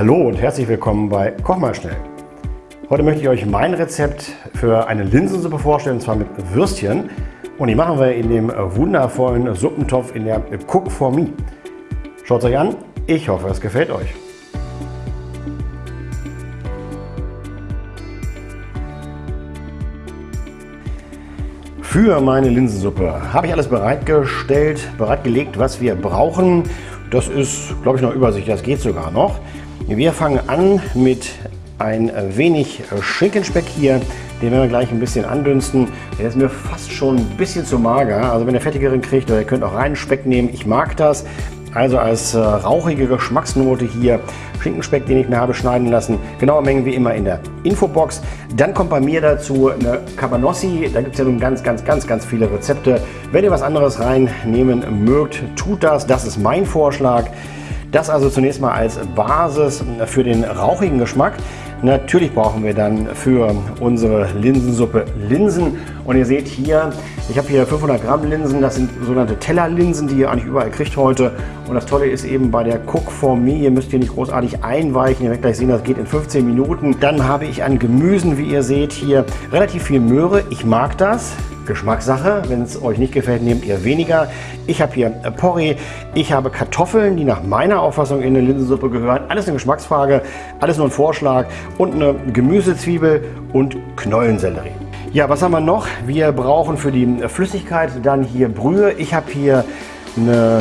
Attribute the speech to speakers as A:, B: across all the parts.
A: Hallo und herzlich willkommen bei Koch mal schnell. Heute möchte ich euch mein Rezept für eine Linsensuppe vorstellen, und zwar mit Würstchen. Und die machen wir in dem wundervollen Suppentopf in der Cook for Me. Schaut es euch an, ich hoffe es gefällt euch. Für meine Linsensuppe habe ich alles bereitgestellt, bereitgelegt, was wir brauchen. Das ist, glaube ich, noch Übersicht, das geht sogar noch. Wir fangen an mit ein wenig Schinkenspeck hier. Den werden wir gleich ein bisschen andünsten. Der ist mir fast schon ein bisschen zu mager. Also wenn ihr fettigeren kriegt, oder ihr könnt auch reinen Speck nehmen. Ich mag das. Also als äh, rauchige Geschmacksnote hier Schinkenspeck, den ich mir habe schneiden lassen. Genaue Mengen wie immer in der Infobox. Dann kommt bei mir dazu eine Cabanossi. Da gibt es ja nun ganz, ganz, ganz, ganz viele Rezepte. Wenn ihr was anderes reinnehmen mögt, tut das. Das ist mein Vorschlag. Das also zunächst mal als Basis für den rauchigen Geschmack. Natürlich brauchen wir dann für unsere Linsensuppe Linsen. Und ihr seht hier, ich habe hier 500 Gramm Linsen. Das sind sogenannte Tellerlinsen, die ihr eigentlich überall kriegt heute. Und das Tolle ist eben bei der Cook for Me, ihr müsst hier nicht großartig einweichen. Ihr werdet gleich sehen, das geht in 15 Minuten. Dann habe ich an Gemüsen, wie ihr seht, hier relativ viel Möhre. Ich mag das. Geschmackssache. Wenn es euch nicht gefällt, nehmt ihr weniger. Ich habe hier Porree, ich habe Kartoffeln, die nach meiner Auffassung in eine Linsensuppe gehören. Alles eine Geschmacksfrage, alles nur ein Vorschlag. Und eine Gemüsezwiebel und Knollensellerie. Ja, was haben wir noch? Wir brauchen für die Flüssigkeit dann hier Brühe. Ich habe hier eine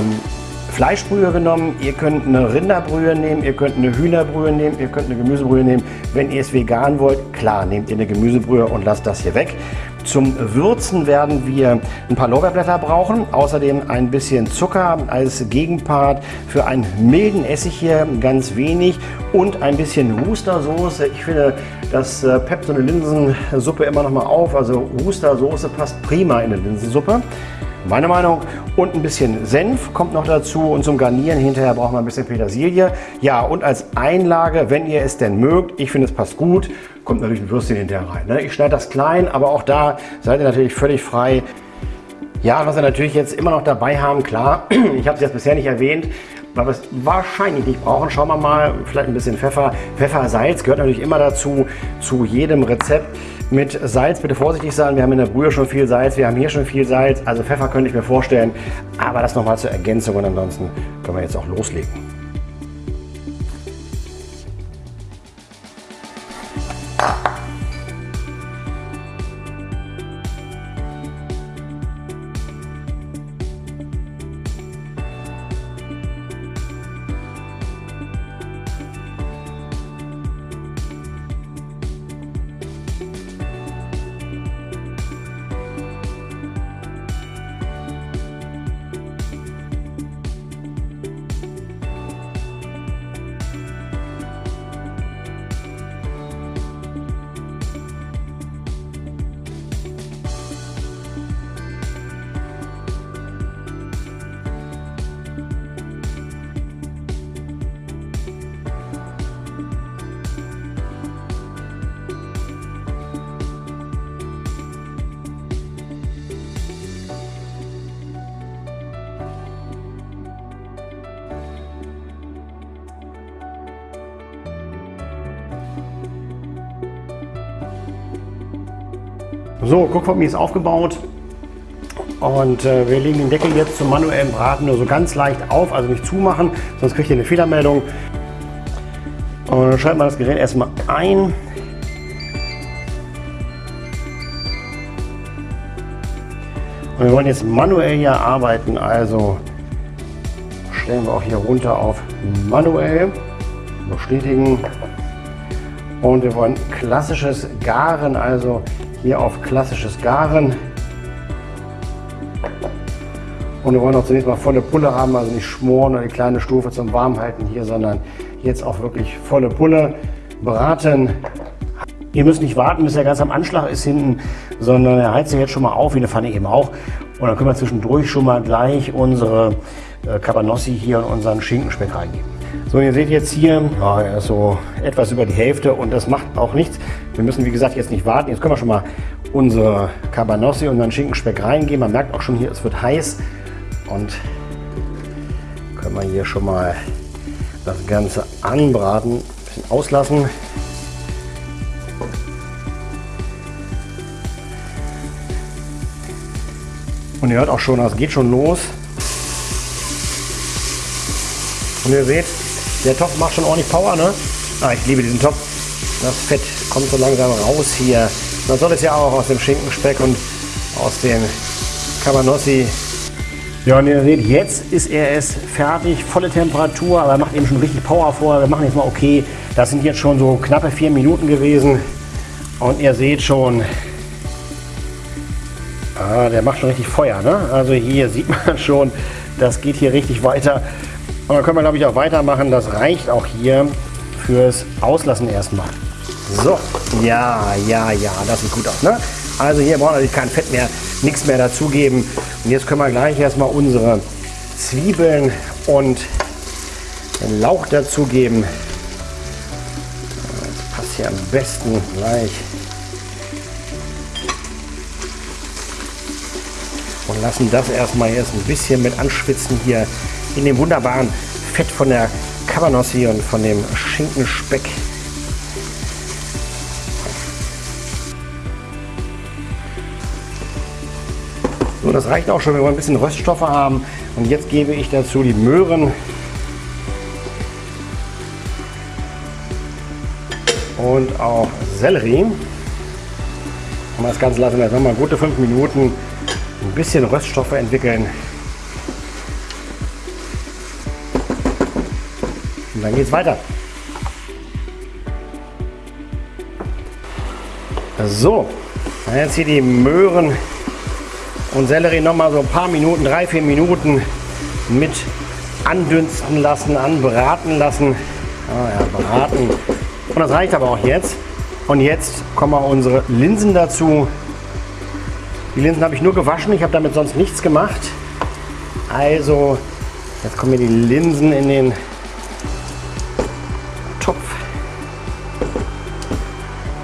A: Fleischbrühe genommen. Ihr könnt eine Rinderbrühe nehmen, ihr könnt eine Hühnerbrühe nehmen, ihr könnt eine Gemüsebrühe nehmen. Wenn ihr es vegan wollt, klar, nehmt ihr eine Gemüsebrühe und lasst das hier weg. Zum Würzen werden wir ein paar Lorbeerblätter brauchen, außerdem ein bisschen Zucker als Gegenpart für einen milden Essig hier, ganz wenig und ein bisschen Wustersoße. Ich finde, das äh, peppt so eine Linsensuppe immer noch mal auf, also Wustersoße passt prima in eine Linsensuppe. Meine Meinung. Und ein bisschen Senf kommt noch dazu und zum Garnieren hinterher brauchen wir ein bisschen Petersilie. Ja, und als Einlage, wenn ihr es denn mögt, ich finde es passt gut, kommt natürlich ein Würstchen hinterher rein. Ne? Ich schneide das klein, aber auch da seid ihr natürlich völlig frei. Ja, was wir natürlich jetzt immer noch dabei haben, klar, ich habe es jetzt bisher nicht erwähnt, weil wir es wahrscheinlich nicht brauchen. Schauen wir mal, vielleicht ein bisschen Pfeffer. Pfeffer, Salz gehört natürlich immer dazu, zu jedem Rezept. Mit Salz. Bitte vorsichtig sein, wir haben in der Brühe schon viel Salz, wir haben hier schon viel Salz, also Pfeffer könnte ich mir vorstellen, aber das nochmal zur Ergänzung und ansonsten können wir jetzt auch loslegen. So, guck von mir ist aufgebaut. Und äh, wir legen den Deckel jetzt zum manuellen Braten nur so ganz leicht auf, also nicht zumachen, sonst kriegt ihr eine Fehlermeldung. Und dann schalten wir das Gerät erstmal ein. Und wir wollen jetzt manuell hier arbeiten, also stellen wir auch hier runter auf manuell, bestätigen. Und wir wollen klassisches Garen, also hier auf klassisches Garen. Und wir wollen auch zunächst mal volle Pulle haben, also nicht schmoren oder die kleine Stufe zum Warmhalten hier, sondern jetzt auch wirklich volle Pulle braten. Ihr müsst nicht warten, bis er ganz am Anschlag ist hinten, sondern er heizt sich jetzt schon mal auf, wie eine Pfanne eben auch. Und dann können wir zwischendurch schon mal gleich unsere äh, Cabanossi hier und unseren Schinkenspeck reingeben. So, ihr seht jetzt hier, ja, so etwas über die Hälfte und das macht auch nichts. Wir müssen, wie gesagt, jetzt nicht warten. Jetzt können wir schon mal unsere Cabanossi und unseren Schinkenspeck reingeben. Man merkt auch schon hier, es wird heiß und können wir hier schon mal das Ganze anbraten, ein bisschen auslassen. Und ihr hört auch schon, es geht schon los. Und ihr seht, der Topf macht schon ordentlich Power, ne? Ah, ich liebe diesen Topf. Das Fett kommt so langsam raus hier. Man soll es ja auch aus dem Schinkenspeck und aus dem Cabanossi. Ja, und ihr seht, jetzt ist er es fertig, volle Temperatur, aber er macht eben schon richtig Power vor. Wir machen jetzt mal okay. Das sind jetzt schon so knappe vier Minuten gewesen. Und ihr seht schon, ah, der macht schon richtig Feuer. Ne? Also hier sieht man schon, das geht hier richtig weiter. Und dann können wir, glaube ich, auch weitermachen. Das reicht auch hier fürs Auslassen erstmal. So, ja, ja, ja, das sieht gut aus. Ne? Also hier brauchen wir natürlich kein Fett mehr, nichts mehr dazugeben. Und jetzt können wir gleich erstmal unsere Zwiebeln und den Lauch dazugeben. Das passt hier am besten gleich. Und lassen das erstmal jetzt ein bisschen mit anschwitzen hier in dem wunderbaren Fett von der Cabanossi und von dem Schinkenspeck. So, das reicht auch schon, wenn wir ein bisschen Röststoffe haben. Und jetzt gebe ich dazu die Möhren. Und auch Sellerie. Und das Ganze lassen wir jetzt nochmal gute fünf Minuten ein bisschen Röststoffe entwickeln. Und dann geht es weiter. So, jetzt hier die Möhren und Sellerie noch mal so ein paar Minuten, drei, vier Minuten mit andünsten lassen, anbraten lassen. Ah ja, braten. Und das reicht aber auch jetzt. Und jetzt kommen wir unsere Linsen dazu. Die Linsen habe ich nur gewaschen, ich habe damit sonst nichts gemacht. Also, jetzt kommen hier die Linsen in den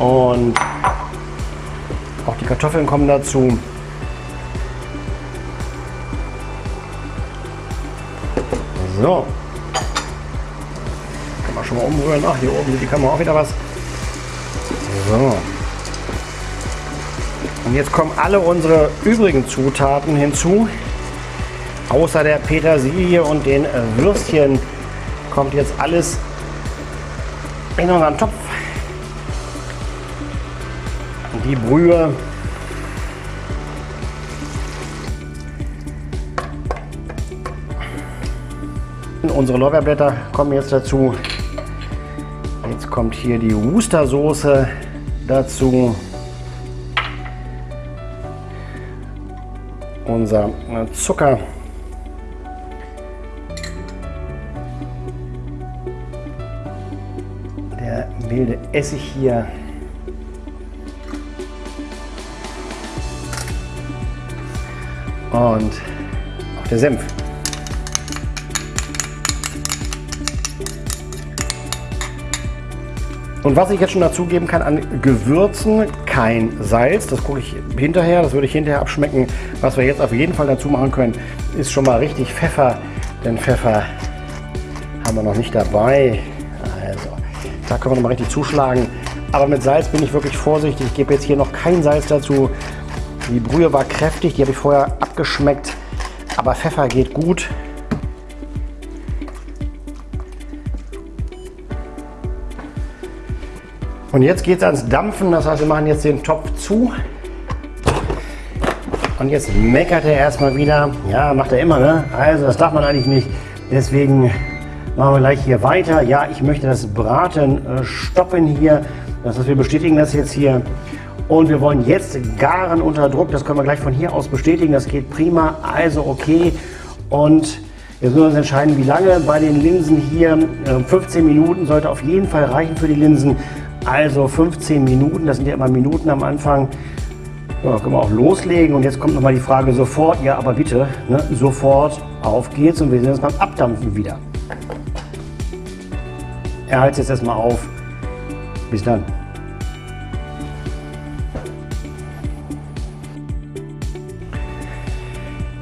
A: Und auch die Kartoffeln kommen dazu. So. Kann man schon mal umrühren. Ach, hier oben sieht die Kamera auch wieder was. So. Und jetzt kommen alle unsere übrigen Zutaten hinzu. Außer der Petersilie und den Würstchen kommt jetzt alles in unseren Topf. Die Brühe. Unsere Lorbeerblätter kommen jetzt dazu. Jetzt kommt hier die Worcestersoße dazu. Unser Zucker. Der wilde Essig hier. Und auch der Senf. Und was ich jetzt schon dazugeben kann an Gewürzen, kein Salz, das gucke ich hinterher, das würde ich hinterher abschmecken. Was wir jetzt auf jeden Fall dazu machen können, ist schon mal richtig Pfeffer, denn Pfeffer haben wir noch nicht dabei. Also, da können wir noch mal richtig zuschlagen. Aber mit Salz bin ich wirklich vorsichtig. Ich gebe jetzt hier noch kein Salz dazu. Die Brühe war kräftig, die habe ich vorher abgeschmeckt, aber Pfeffer geht gut. Und jetzt geht es ans Dampfen, das heißt wir machen jetzt den Topf zu. Und jetzt meckert er erstmal wieder. Ja, macht er immer, ne? Also das darf man eigentlich nicht. Deswegen machen wir gleich hier weiter. Ja, ich möchte das Braten äh, stoppen hier. Das heißt, wir bestätigen das jetzt hier. Und wir wollen jetzt garen unter Druck. Das können wir gleich von hier aus bestätigen. Das geht prima. Also okay. Und jetzt müssen wir uns entscheiden, wie lange bei den Linsen hier. 15 ähm, Minuten sollte auf jeden Fall reichen für die Linsen. Also 15 Minuten, das sind ja immer Minuten am Anfang. Ja, können wir auch loslegen. Und jetzt kommt nochmal die Frage sofort. Ja, aber bitte, ne, sofort auf geht's. Und wir sehen uns beim Abdampfen wieder. Er hält jetzt erstmal auf. Bis dann.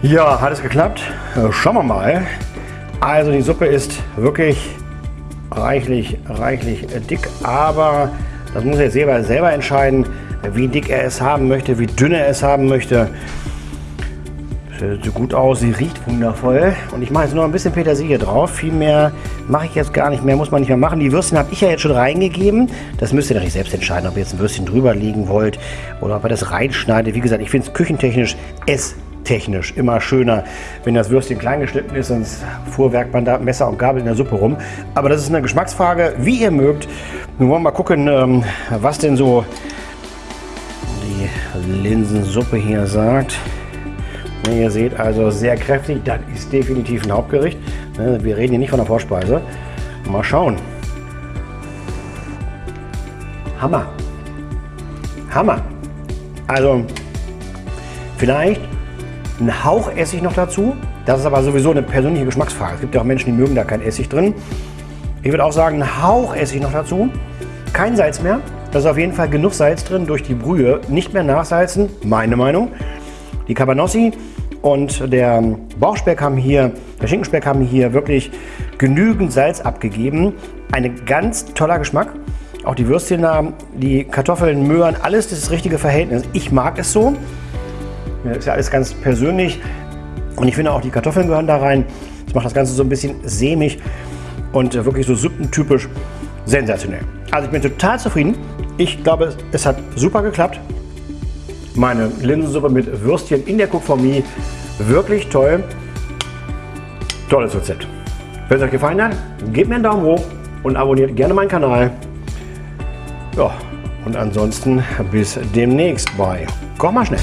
A: Ja, hat es geklappt? Schauen wir mal. Also die Suppe ist wirklich reichlich, reichlich dick, aber das muss er selber, selber entscheiden, wie dick er es haben möchte, wie dünn er es haben möchte. Sieht gut aus, sie riecht wundervoll. Und ich mache jetzt nur ein bisschen Petersilie drauf. Viel mehr mache ich jetzt gar nicht mehr, muss man nicht mehr machen. Die Würstchen habe ich ja jetzt schon reingegeben. Das müsst ihr natürlich selbst entscheiden, ob ihr jetzt ein Würstchen drüber liegen wollt oder ob ihr das reinschneidet. Wie gesagt, ich finde es küchentechnisch, esstechnisch immer schöner, wenn das Würstchen klein geschnitten ist, sonst fuhrwerkt man da Messer und Gabel in der Suppe rum. Aber das ist eine Geschmacksfrage, wie ihr mögt. Nun wollen wir mal gucken, ähm, was denn so die Linsensuppe hier sagt. Ihr seht also sehr kräftig, das ist definitiv ein Hauptgericht. Ne, wir reden hier nicht von der Vorspeise. Mal schauen. Hammer. Hammer. Also vielleicht ein Hauch Essig noch dazu. Das ist aber sowieso eine persönliche Geschmacksfrage. Es gibt ja auch Menschen, die mögen da kein Essig drin. Ich würde auch sagen, ein Hauch Essig noch dazu. Kein Salz mehr. Da ist auf jeden Fall genug Salz drin durch die Brühe. Nicht mehr nachsalzen, meine Meinung. Die Cabanossi und der Bauchspeck haben hier, der Schinkenspeck haben hier wirklich genügend Salz abgegeben. Ein ganz toller Geschmack. Auch die Würstchen da, die Kartoffeln, Möhren, alles das richtige Verhältnis. Ich mag es so. Das ist ja alles ganz persönlich. Und ich finde auch die Kartoffeln gehören da rein. Das macht das Ganze so ein bisschen sämig und wirklich so suppentypisch sensationell. Also ich bin total zufrieden. Ich glaube, es hat super geklappt. Meine Linsensuppe mit Würstchen in der Cook for Me. Wirklich toll. Tolles Rezept. Wenn es euch gefallen hat, gebt mir einen Daumen hoch und abonniert gerne meinen Kanal. Ja, und ansonsten bis demnächst bei Koch mal schnell.